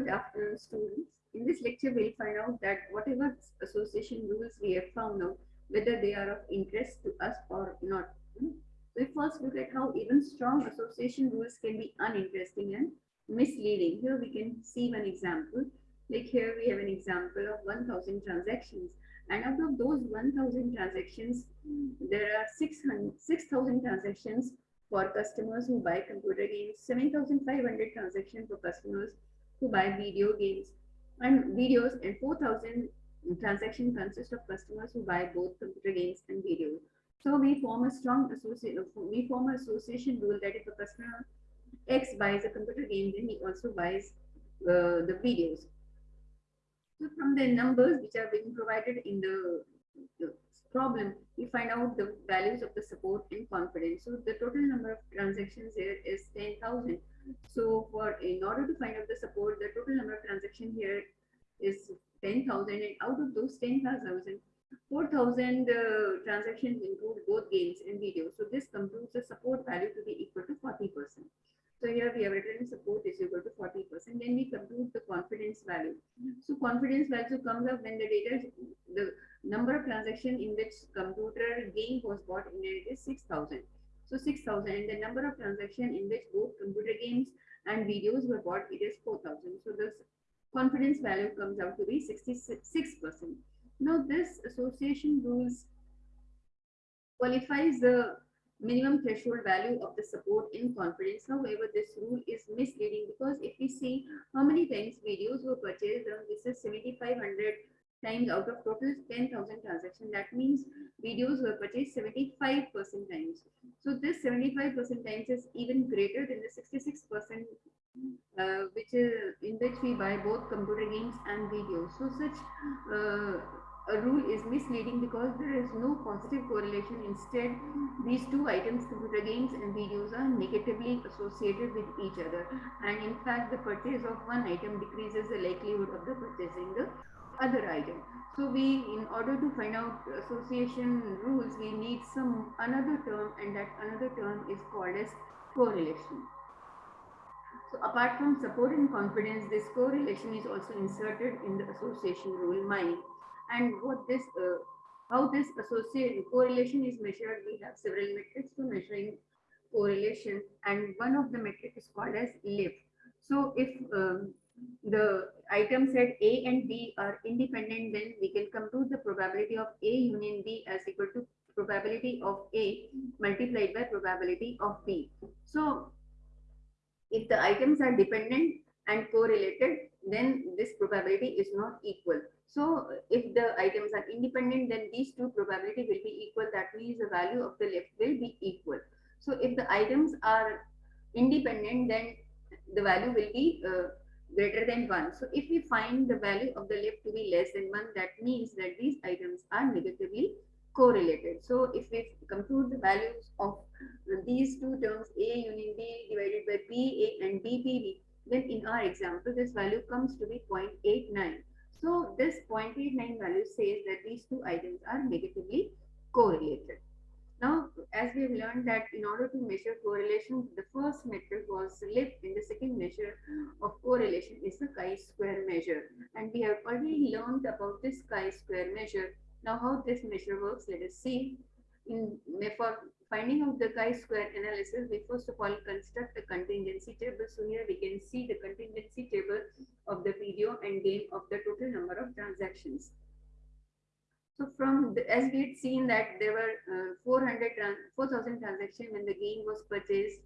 Good afternoon, students. In this lecture, we'll find out that whatever association rules we have found out, whether they are of interest to us or not. Hmm? We first look at how even strong association rules can be uninteresting and misleading. Here we can see one example. Like here we have an example of 1000 transactions. And out of those 1000 transactions, there are 6,000 6, transactions for customers who buy computer games, 7,500 transactions for customers who buy video games and videos and 4,000 transaction consist of customers who buy both computer games and videos. So we form a strong association, we form an association rule that if a customer X buys a computer game, then he also buys uh, the videos. So from the numbers which are being provided in the, the problem, we find out the values of the support and confidence. So the total number of transactions here is 10,000. So for in order to find out the support, the total number of transactions here is 10,000 and out of those 10,000, 4,000 uh, transactions include both games and videos. So this computes the support value to be equal to 40%. So here we have written support is equal to 40%. Then we compute the confidence value. So confidence value comes up when the data, number of transactions in which computer game was bought in it is 6,000. So 6,000 and the number of transactions in which both computer games and videos were bought, it is 4,000. So this confidence value comes out to be 66%. Now this association rules qualifies the minimum threshold value of the support in confidence. However, this rule is misleading because if we see how many times videos were purchased, this is 7,500 times out of total 10,000 transactions. That means videos were purchased 75% times. So this 75% times is even greater than the 66% uh, which is in which we buy both computer games and videos. So such uh, a rule is misleading because there is no positive correlation. Instead, these two items, computer games and videos, are negatively associated with each other. And in fact, the purchase of one item decreases the likelihood of the purchasing the other item. So we, in order to find out association rules, we need some another term and that another term is called as correlation. So apart from support and confidence, this correlation is also inserted in the association rule MIME. And what this, uh, how this association correlation is measured, we have several metrics for measuring correlation and one of the metric is called as lift. So if um, the item set A and B are independent, then we can compute the probability of A union B as equal to probability of A multiplied by probability of B. So if the items are dependent and correlated, then this probability is not equal. So if the items are independent, then these two probability will be equal. That means the value of the lift will be equal. So if the items are independent, then the value will be uh, greater than 1. So if we find the value of the lift to be less than 1, that means that these items are negatively correlated. So if we compute the values of these two terms A union B divided by B A and B B B, then in our example, this value comes to be 0.89. So this 0.89 value says that these two items are negatively correlated. Now, as we have learned that in order to measure correlation, the first metric was lift and the second measure of correlation is the chi-square measure. And we have already learned about this chi-square measure. Now, how this measure works, let us see. In, for finding out the chi-square analysis, we first of all construct a contingency table. So here we can see the contingency table of the video and game of the total number of transactions. So from the, as we had seen that there were uh, 400 4,000 transactions when the game was purchased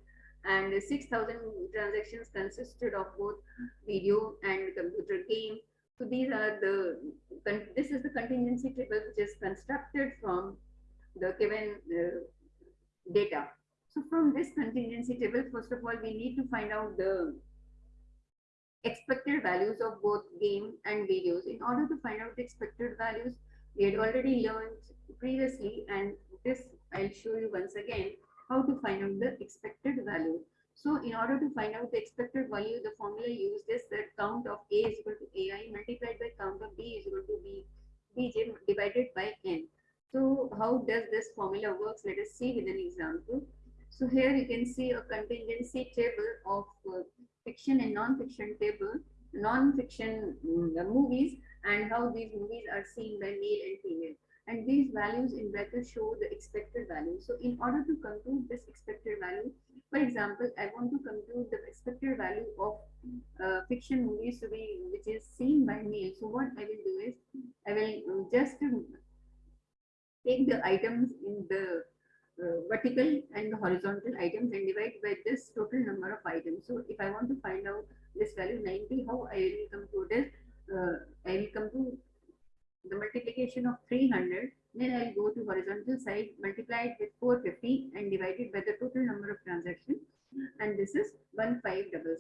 and 6,000 transactions consisted of both video and computer game. So these are the, this is the contingency table which is constructed from the given uh, data. So from this contingency table, first of all, we need to find out the expected values of both game and videos. In order to find out the expected values, we had already learned previously and this I'll show you once again how to find out the expected value. So in order to find out the expected value, the formula used is that count of A is equal to AI multiplied by count of B is equal to B, Bj divided by N. So how does this formula works? Let us see with an example. So here you can see a contingency table of uh, fiction and non-fiction table non-fiction mm, movies and how these movies are seen by male and female. And these values in brackets show the expected value. So in order to compute this expected value, for example, I want to compute the expected value of uh, fiction movies to be which is seen by male. So what I will do is I will um, just um, take the items in the uh, vertical and the horizontal items and divide by this total number of items. So if I want to find out this value 90, how I will compute it? Uh, I will compute the multiplication of 300, then I'll go to horizontal side, multiply it with 450 and divide it by the total number of transactions. And this is 1500.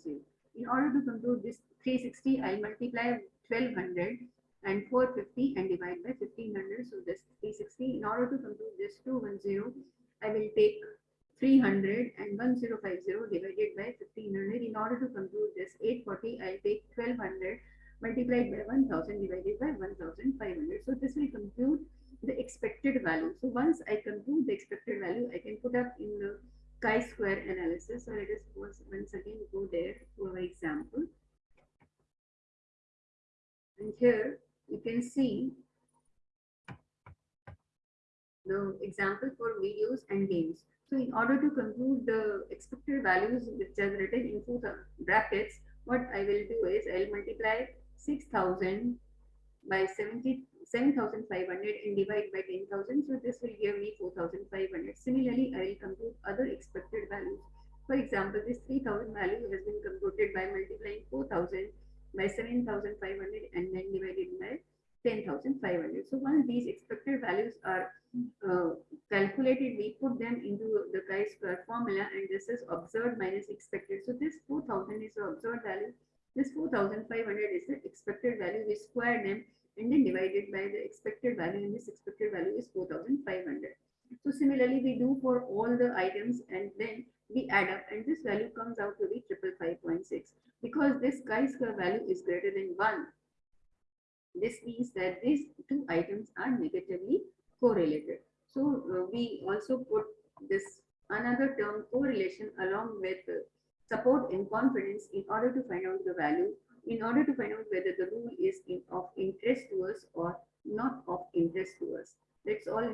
In order to compute this 360, I'll multiply 1200 and 450 and divide by 1500. So this 360. In order to compute this 210, I will take 300 and 1050 divided by 1500. In order to compute this 840, I'll take 1200 multiplied by 1000 divided by 1500. So this will compute the expected value. So once I compute the expected value, I can put up in the chi-square analysis. So let us once again go there to our example. And here you can see the example for videos and games. So in order to compute the expected values which are written in two brackets, what I will do is I'll multiply 6000 by 70 7500 and divide by 10,000. So this will give me 4,500. Similarly, I will compute other expected values. For example, this 3,000 value has been computed by multiplying 4,000 by 7,500 and then divided by 10,500. So once these expected values are uh, calculated, we put them into the chi-square formula and this is observed minus expected. So this 4,000 is the observed value. This 4,500 is the expected value. We square them and then divided by the expected value and this expected value is 4,500. So similarly, we do for all the items and then we add up and this value comes out to be triple five point six because this chi-square value is greater than 1 this means that these two items are negatively correlated. So uh, we also put this another term correlation along with uh, support and confidence in order to find out the value, in order to find out whether the rule is in, of interest to us or not of interest to us. That's all.